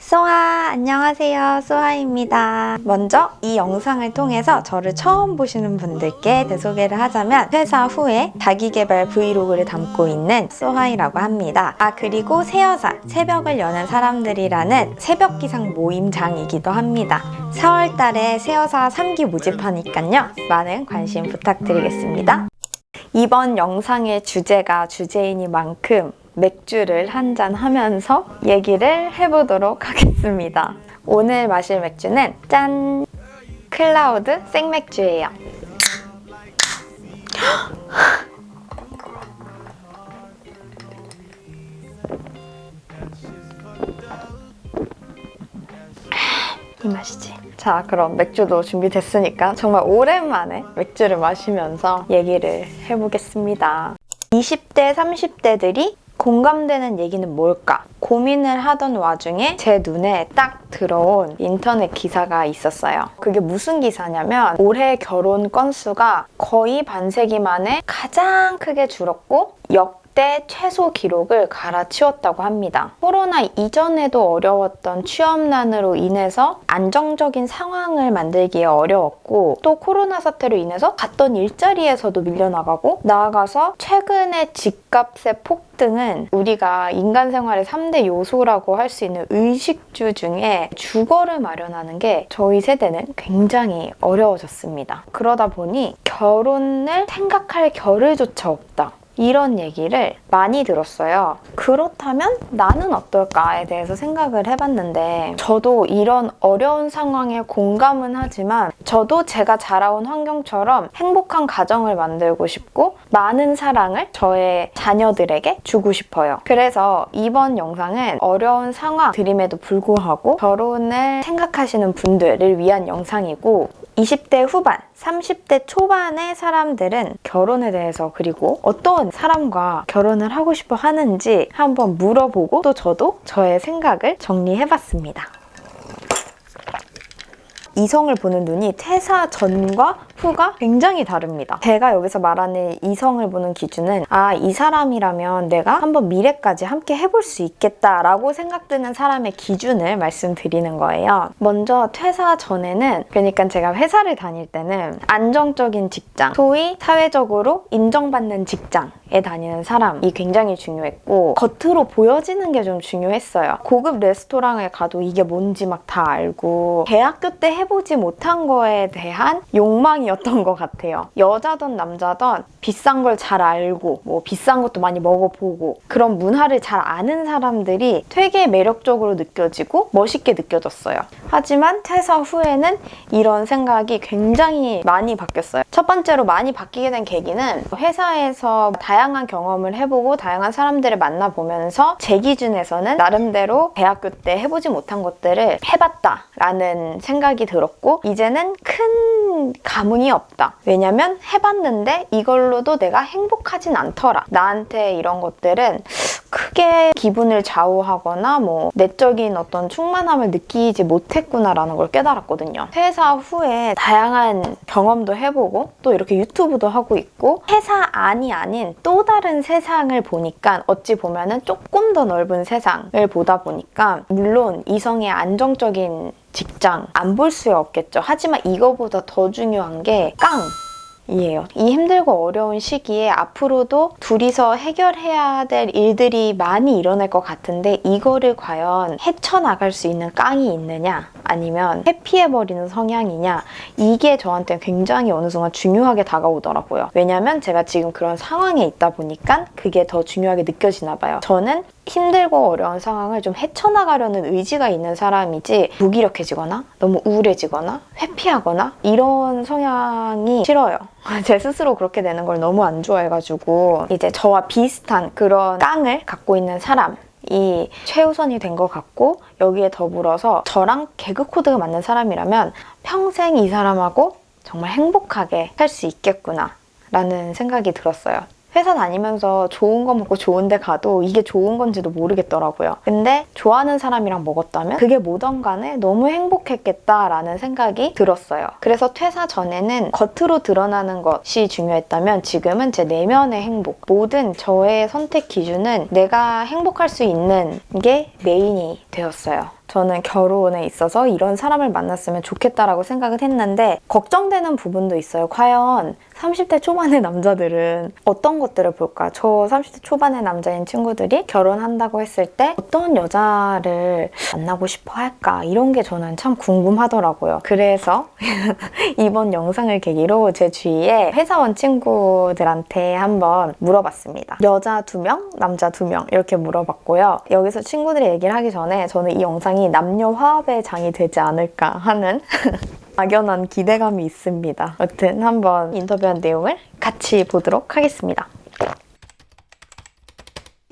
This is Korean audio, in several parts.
소아 안녕하세요. 소아입니다. 먼저 이 영상을 통해서 저를 처음 보시는 분들께 대소개를 하자면 퇴사 후에 자기개발 브이로그를 담고 있는 소아이라고 합니다. 아 그리고 새여사 새벽을 여는 사람들이라는 새벽기상 모임장이기도 합니다. 4월달에 새여사 3기 모집하니깐요. 많은 관심 부탁드리겠습니다. 이번 영상의 주제가 주제이니만큼 맥주를 한 잔 하면서 얘기를 해보도록 하겠습니다. 오늘 마실 맥주는 짠! 클라우드 생맥주예요. 이 맛이지. 자 그럼 맥주도 준비됐으니까 정말 오랜만에 맥주를 마시면서 얘기를 해보겠습니다. 20대, 30대들이 공감되는 얘기는 뭘까? 고민을 하던 와중에 제 눈에 딱 들어온 인터넷 기사가 있었어요. 그게 무슨 기사냐면 올해 결혼 건수가 거의 반세기 만에 가장 크게 줄었고 역 대 최소 기록을 갈아치웠다고 합니다. 코로나 이전에도 어려웠던 취업난으로 인해서 안정적인 상황을 만들기에 어려웠고 또 코로나 사태로 인해서 갔던 일자리에서도 밀려나가고 나아가서 최근에 집값의 폭등은 우리가 인간 생활의 3대 요소라고 할 수 있는 의식주 중에 주거를 마련하는 게 저희 세대는 굉장히 어려워졌습니다. 그러다 보니 결혼을 생각할 겨를조차 없다. 이런 얘기를 많이 들었어요. 그렇다면 나는 어떨까에 대해서 생각을 해봤는데 저도 이런 어려운 상황에 공감은 하지만 저도 제가 자라온 환경처럼 행복한 가정을 만들고 싶고 많은 사랑을 저의 자녀들에게 주고 싶어요. 그래서 이번 영상은 어려운 상황들임에도 불구하고 결혼을 생각하시는 분들을 위한 영상이고 20대 후반, 30대 초반의 사람들은 결혼에 대해서 그리고 어떤 사람과 결혼을 하고 싶어 하는지 한번 물어보고 또 저도 저의 생각을 정리해봤습니다. 이성을 보는 눈이 퇴사 전과 후가 굉장히 다릅니다. 제가 여기서 말하는 이성을 보는 기준은 아, 이 사람이라면 내가 한번 미래까지 함께 해볼 수 있겠다라고 생각드는 사람의 기준을 말씀드리는 거예요. 먼저 퇴사 전에는 그러니까 제가 회사를 다닐 때는 안정적인 직장, 소위 사회적으로 인정받는 직장 에 다니는 사람이 굉장히 중요했고 겉으로 보여지는 게 좀 중요했어요. 고급 레스토랑에 가도 이게 뭔지 막 다 알고 대학교 때 해보지 못한 거에 대한 욕망이었던 것 같아요. 여자든 남자든 비싼 걸 잘 알고 뭐 비싼 것도 많이 먹어보고 그런 문화를 잘 아는 사람들이 되게 매력적으로 느껴지고 멋있게 느껴졌어요. 하지만 퇴사 후에는 이런 생각이 굉장히 많이 바뀌었어요. 첫 번째로 많이 바뀌게 된 계기는 회사에서 다양한 경험을 해보고 다양한 사람들을 만나보면서 제 기준에서는 나름대로 대학교 때 해보지 못한 것들을 해봤다라는 생각이 들었고 이제는 큰 감흥이 없다. 왜냐면 해봤는데 이걸로도 내가 행복하진 않더라. 나한테 이런 것들은 크게 기분을 좌우하거나 뭐 내적인 어떤 충만함을 느끼지 못했구나라는 걸 깨달았거든요. 퇴사 후에 다양한 경험도 해보고 또 이렇게 유튜브도 하고 있고 회사 안이 아닌 또 다른 세상을 보니까 어찌 보면 은 조금 더 넓은 세상을 보다 보니까 물론 이성의 안정적인 직장 안 볼 수 없겠죠. 하지만 이거보다 더 중요한 게 깡! 이에요. 이 힘들고 어려운 시기에 앞으로도 둘이서 해결해야 될 일들이 많이 일어날 것 같은데 이거를 과연 헤쳐나갈 수 있는 깡이 있느냐 아니면 회피해버리는 성향이냐 이게 저한테 굉장히 어느 순간 중요하게 다가오더라고요. 왜냐면 제가 지금 그런 상황에 있다 보니까 그게 더 중요하게 느껴지나 봐요. 저는 힘들고 어려운 상황을 좀 헤쳐나가려는 의지가 있는 사람이지 무기력해지거나 너무 우울해지거나 회피하거나 이런 성향이 싫어요. 제 스스로 그렇게 되는 걸 너무 안 좋아해가지고 이제 저와 비슷한 그런 깡을 갖고 있는 사람 이 최우선이 된 것 같고 여기에 더불어서 저랑 개그 코드가 맞는 사람이라면 평생 이 사람하고 정말 행복하게 살 수 있겠구나 라는 생각이 들었어요. 회사 다니면서 좋은 거 먹고 좋은 데 가도 이게 좋은 건지도 모르겠더라고요. 근데 좋아하는 사람이랑 먹었다면 그게 뭐든 간에 너무 행복했겠다라는 생각이 들었어요. 그래서 퇴사 전에는 겉으로 드러나는 것이 중요했다면 지금은 제 내면의 행복, 모든 저의 선택 기준은 내가 행복할 수 있는 게 메인이 되었어요. 저는 결혼에 있어서 이런 사람을 만났으면 좋겠다라고 생각을 했는데 걱정되는 부분도 있어요. 과연 30대 초반의 남자들은 어떤 것들을 볼까? 저 30대 초반의 남자인 친구들이 결혼한다고 했을 때 어떤 여자를 만나고 싶어 할까? 이런 게 저는 참 궁금하더라고요. 그래서 이번 영상을 계기로 제 주위에 회사원 친구들한테 한번 물어봤습니다. 여자 두 명, 남자 두명 이렇게 물어봤고요. 여기서 친구들이 얘기를 하기 전에 저는 이 영상 이 남녀 화합의 장이 되지 않을까 하는 막연한 기대감이 있습니다. 여튼 한번 인터뷰한 내용을 같이 보도록 하겠습니다.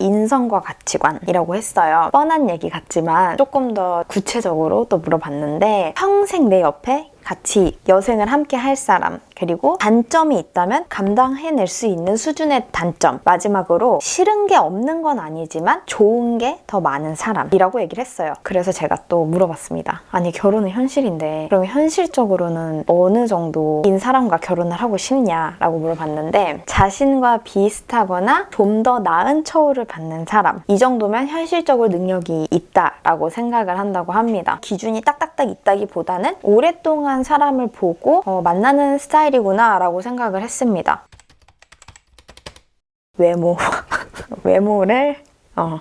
인성과 가치관이라고 했어요. 뻔한 얘기 같지만 조금 더 구체적으로 또 물어봤는데 평생 내 옆에 같이 여생을 함께 할 사람 그리고 단점이 있다면 감당해낼 수 있는 수준의 단점. 마지막으로 싫은 게 없는 건 아니지만 좋은 게 더 많은 사람이라고 얘기를 했어요. 그래서 제가 또 물어봤습니다. 아니 결혼은 현실인데 그럼 현실적으로는 어느 정도인 사람과 결혼을 하고 싶냐 라고 물어봤는데 자신과 비슷하거나 좀 더 나은 처우를 받는 사람 이 정도면 현실적으로 능력이 있다라고 생각을 한다고 합니다. 기준이 딱딱딱 있다기보다는 오랫동안 사람을 보고 어, 만나는 스타일이구나 라고 생각을 했습니다. 외모. 외모를 어,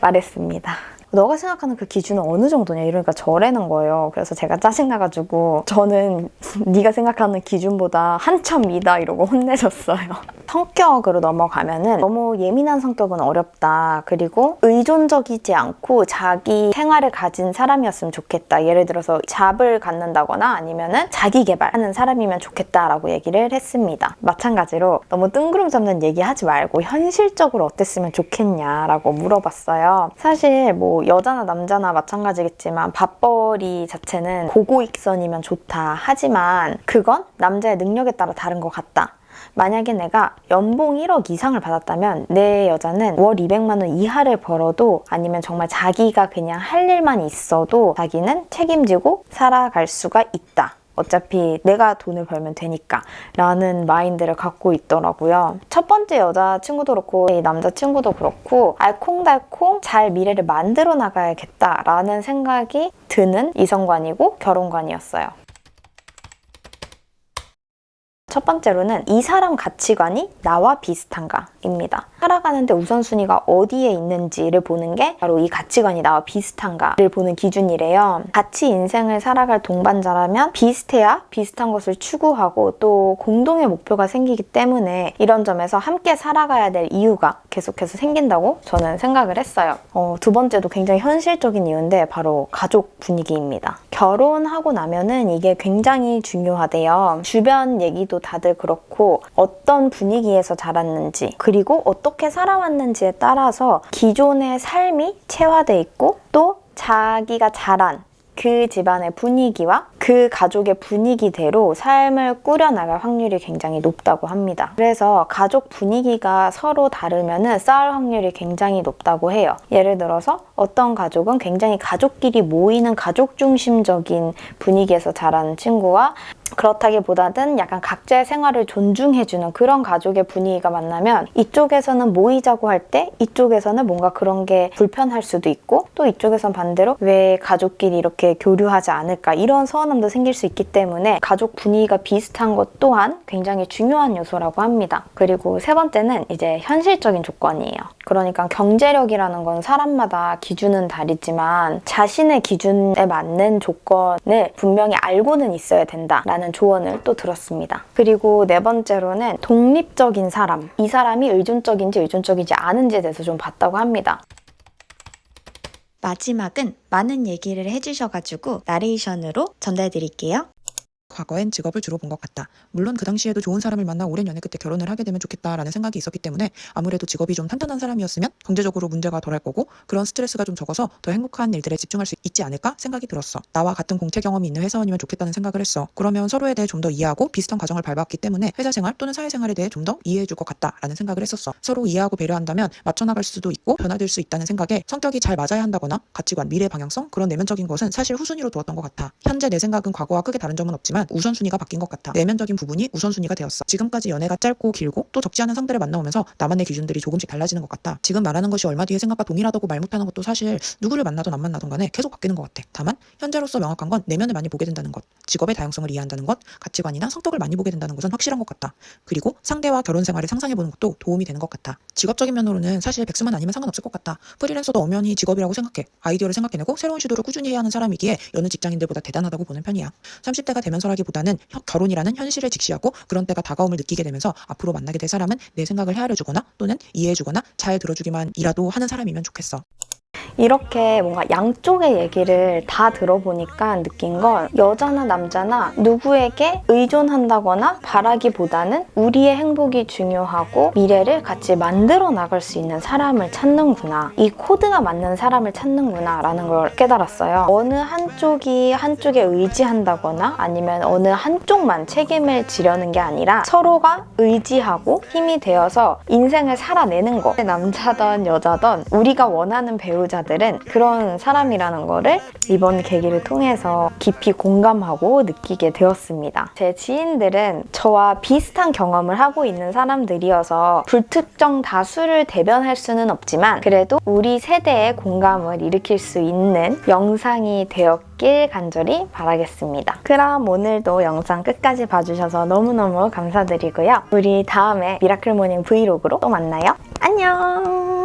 말했습니다. 너가 생각하는 그 기준은 어느 정도냐 이러니까 저래는 거예요. 그래서 제가 짜증나가지고 저는 네가 생각하는 기준보다 한참 미다 이러고 혼내줬어요. 성격으로 넘어가면 은 너무 예민한 성격은 어렵다. 그리고 의존적이지 않고 자기 생활을 가진 사람이었으면 좋겠다. 예를 들어서 잡을 갖는다거나 아니면 은 자기 개발하는 사람이면 좋겠다라고 얘기를 했습니다. 마찬가지로 너무 뜬구름 잡는 얘기 하지 말고 현실적으로 어땠으면 좋겠냐라고 물어봤어요. 사실 뭐 여자나 남자나 마찬가지겠지만 밥벌이 자체는 고고익선이면 좋다. 하지만 그건 남자의 능력에 따라 다른 것 같다. 만약에 내가 연봉 1억 이상을 받았다면 내 여자는 월 200만 원 이하를 벌어도 아니면 정말 자기가 그냥 할 일만 있어도 자기는 책임지고 살아갈 수가 있다. 어차피 내가 돈을 벌면 되니까 라는 마인드를 갖고 있더라고요. 첫 번째 여자친구도 그렇고 이 남자친구도 그렇고 알콩달콩 잘 미래를 만들어 나가야겠다라는 생각이 드는 이성관이고 결혼관이었어요. 첫 번째로는 이 사람 가치관이 나와 비슷한가 입니다. 살아가는데 우선순위가 어디에 있는지를 보는 게 바로 이 가치관이 나와 비슷한가를 보는 기준이래요. 같이 인생을 살아갈 동반자라면 비슷해야 비슷한 것을 추구하고 또 공동의 목표가 생기기 때문에 이런 점에서 함께 살아가야 될 이유가 계속해서 생긴다고 저는 생각을 했어요. 어, 두 번째도 굉장히 현실적인 이유인데 바로 가족 분위기입니다. 결혼하고 나면은 이게 굉장히 중요하대요. 주변 얘기도 다들 그렇고 어떤 분위기에서 자랐는지 그리고 어떻게 살아왔는지에 따라서 기존의 삶이 체화돼 있고 또 자기가 자란 그 집안의 분위기와 그 가족의 분위기대로 삶을 꾸려나갈 확률이 굉장히 높다고 합니다. 그래서 가족 분위기가 서로 다르면 싸울 확률이 굉장히 높다고 해요. 예를 들어서 어떤 가족은 굉장히 가족끼리 모이는 가족 중심적인 분위기에서 자란 친구와 그렇다기보다는 약간 각자의 생활을 존중해주는 그런 가족의 분위기가 만나면 이쪽에서는 모이자고 할 때 이쪽에서는 뭔가 그런 게 불편할 수도 있고 또 이쪽에선 반대로 왜 가족끼리 이렇게 교류하지 않을까 이런 서운함도 생길 수 있기 때문에 가족 분위기가 비슷한 것 또한 굉장히 중요한 요소라고 합니다. 그리고 세 번째는 이제 현실적인 조건이에요. 그러니까 경제력이라는 건 사람마다 기준은 다르지만 자신의 기준에 맞는 조건을 분명히 알고는 있어야 된다라는 조언을 또 들었습니다. 그리고 네 번째로는 독립적인 사람. 이 사람이 의존적인지 의존적이지 않은지에 대해서 좀 봤다고 합니다. 마지막은 많은 얘기를 해주셔가지고 나레이션으로 전달드릴게요. 과거엔 직업을 주로 본 것 같다. 물론 그 당시에도 좋은 사람을 만나 오랜 연애 끝에 결혼을 하게 되면 좋겠다라는 생각이 있었기 때문에 아무래도 직업이 좀 탄탄한 사람이었으면 경제적으로 문제가 덜할 거고 그런 스트레스가 좀 적어서 더 행복한 일들에 집중할 수 있지 않을까 생각이 들었어. 나와 같은 공채 경험이 있는 회사원이면 좋겠다는 생각을 했어. 그러면 서로에 대해 좀 더 이해하고 비슷한 과정을 밟았기 때문에 회사 생활 또는 사회 생활에 대해 좀 더 이해해 줄 것 같다라는 생각을 했었어. 서로 이해하고 배려한다면 맞춰나갈 수도 있고 변화될 수 있다는 생각에 성격이 잘 맞아야 한다거나 가치관, 미래 방향성 그런 내면적인 것은 사실 후순위로 두었던 것 같아. 현재 내 생각은 과거와 크게 다른 점은 없지만 바뀌었지만 우선순위가 바뀐 것 같아. 내면적인 부분이 우선순위가 되었어. 지금까지 연애가 짧고 길고 또 적지 않은 상대를 만나오면서 나만의 기준들이 조금씩 달라지는 것 같다. 지금 말하는 것이 얼마 뒤의 생각과 동일하다고 말 못하는 것도 사실 누구를 만나든 안 만나든 간에 계속 바뀌는 것 같아. 다만 현재로서 명확한 건 내면을 많이 보게 된다는 것, 직업의 다양성을 이해한다는 것, 가치관이나 성격을 많이 보게 된다는 것은 확실한 것 같다. 그리고 상대와 결혼 생활을 상상해보는 것도 도움이 되는 것 같아. 직업적인 면으로는 사실 백수만 아니면 상관없을 것 같다. 프리랜서도 엄연히 직업이라고 생각해. 아이디어를 생각해내고 새로운 시도를 꾸준히 해야 하는 사람이기에 여느 직장인들보다 대단하다고 보는 편이야. 30대가 되면서 혀- 결혼이라는 현실을 직시하고 그런 때가 다가옴을 느끼게 되면서 앞으로 만나게 될 사람은 내 생각을 헤아려 주거나 또는 이해해 주거나 잘 들어주기만이라도 하는 사람이면 좋겠어. 이렇게 뭔가 양쪽의 얘기를 다 들어보니까 느낀 건 여자나 남자나 누구에게 의존한다거나 바라기보다는 우리의 행복이 중요하고 미래를 같이 만들어 나갈 수 있는 사람을 찾는구나. 이 코드가 맞는 사람을 찾는구나 라는 걸 깨달았어요. 어느 한쪽이 한쪽에 의지한다거나 아니면 어느 한쪽만 책임을 지려는 게 아니라 서로가 의지하고 힘이 되어서 인생을 살아내는 거. 남자든 여자든 우리가 원하는 배우자 들은 그런 사람이라는 거를 이번 계기를 통해서 깊이 공감하고 느끼게 되었습니다. 제 지인들은 저와 비슷한 경험을 하고 있는 사람들이어서 불특정 다수를 대변할 수는 없지만 그래도 우리 세대의 공감을 일으킬 수 있는 영상이 되었길 간절히 바라겠습니다. 그럼 오늘도 영상 끝까지 봐주셔서 너무너무 감사드리고요. 우리 다음에 miracle morning 브이로그로 또 만나요. 안녕!